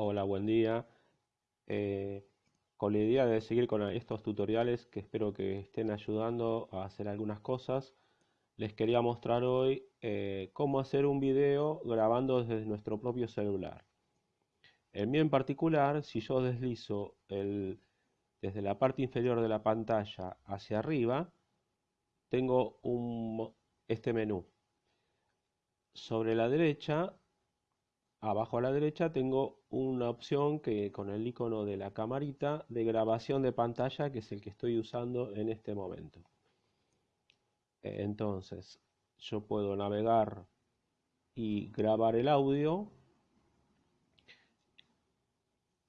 Hola, buen día. Eh, con la idea de seguir con estos tutoriales que espero que estén ayudando a hacer algunas cosas, les quería mostrar hoy eh, cómo hacer un video grabando desde nuestro propio celular. En mí en particular, si yo deslizo el, desde la parte inferior de la pantalla hacia arriba, tengo un, este menú. Sobre la derecha Abajo a la derecha tengo una opción que con el icono de la camarita de grabación de pantalla que es el que estoy usando en este momento. Entonces yo puedo navegar y grabar el audio.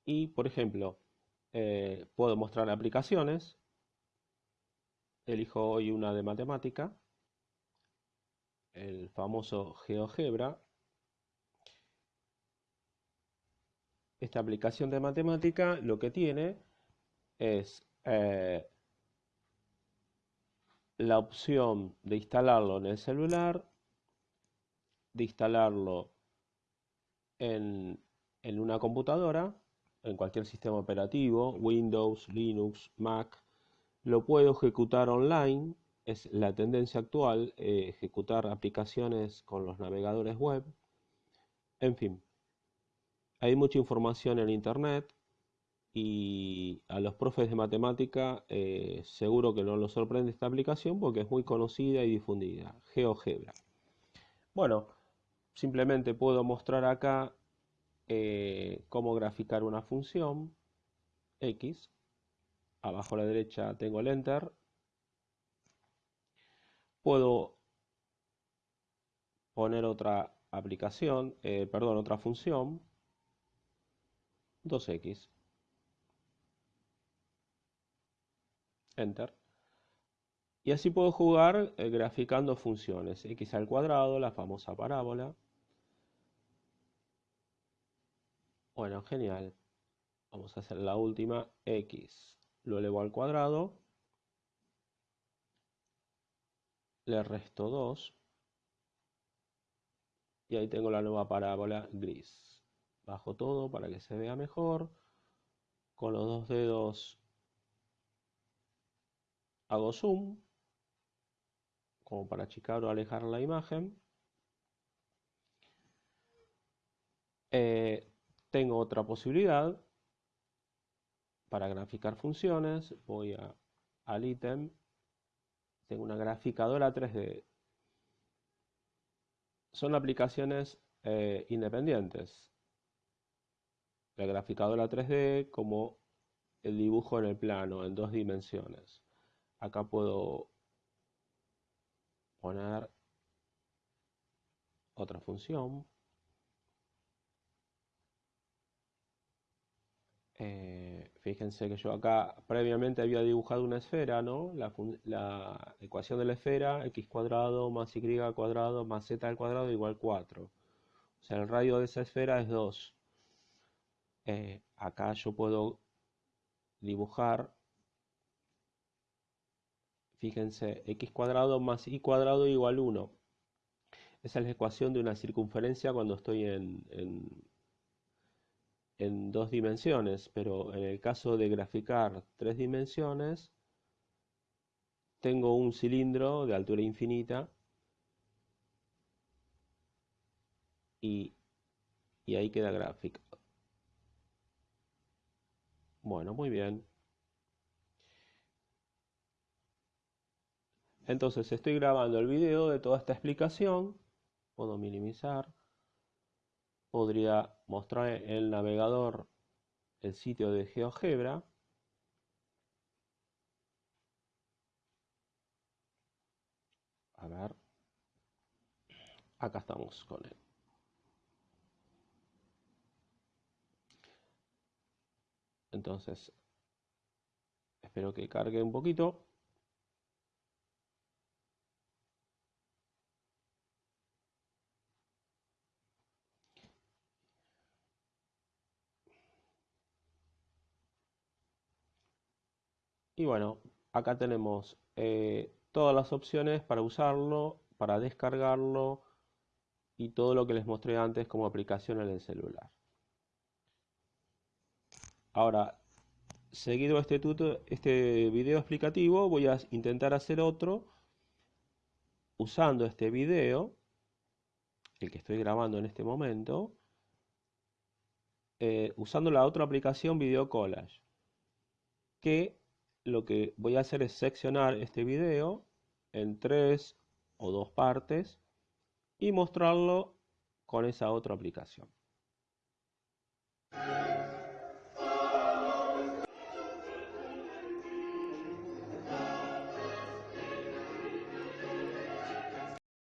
Y por ejemplo eh, puedo mostrar aplicaciones. Elijo hoy una de matemática el famoso GeoGebra esta aplicación de matemática lo que tiene es eh, la opción de instalarlo en el celular, de instalarlo en, una computadora, en cualquier sistema operativo, Windows, Linux, Mac, lo puedo ejecutar online, es la tendencia actual, eh, ejecutar aplicaciones con los navegadores web, en fin, hay mucha información en internet y a los profes de matemática eh, seguro que no los sorprende esta aplicación porque es muy conocida y difundida, GeoGebra. Bueno, simplemente puedo mostrar acá eh, cómo graficar una función x. Abajo a la derecha tengo el enter. Puedo poner otra aplicación, eh, perdón, otra función 2x. Enter. Y así puedo jugar eh, graficando funciones. x al cuadrado, la famosa parábola. Bueno, genial. Vamos a hacer la última. x lo elevo al cuadrado. Le resto 2. Y ahí tengo la nueva parábola gris bajo todo para que se vea mejor. Con los dos dedos hago zoom, como para achicar o alejar la imagen. Eh, tengo otra posibilidad para graficar funciones. Voy al ítem. Tengo una graficadora 3D. Son aplicaciones eh, independientes la graficadora 3D como el dibujo en el plano en dos dimensiones. Acá puedo poner otra función. Eh, fíjense que yo acá previamente había dibujado una esfera, ¿no? La, ecuación de la esfera, x cuadrado más y cuadrado más z al cuadrado igual 4. O sea, el radio de esa esfera es 2. Eh, acá yo puedo dibujar, fíjense, x cuadrado más y cuadrado igual 1. Esa es la ecuación de una circunferencia cuando estoy en, en dos dimensiones, pero en el caso de graficar tres dimensiones, tengo un cilindro de altura infinita y, y ahí queda gráfico. Bueno, muy bien. Entonces estoy grabando el video de toda esta explicación. Puedo minimizar. Podría mostrar en el navegador el sitio de GeoGebra. A ver. Acá estamos con él. Entonces, espero que cargue un poquito. Y bueno, acá tenemos eh, todas las opciones para usarlo, para descargarlo y todo lo que les mostré antes como aplicación en el celular. Ahora, seguido este, este video explicativo, voy a intentar hacer otro usando este video, el que estoy grabando en este momento, eh, usando la otra aplicación Video Collage, que lo que voy a hacer es seccionar este video en tres o dos partes y mostrarlo con esa otra aplicación.